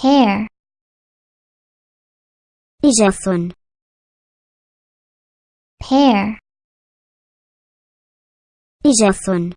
pear Jason pear. Jason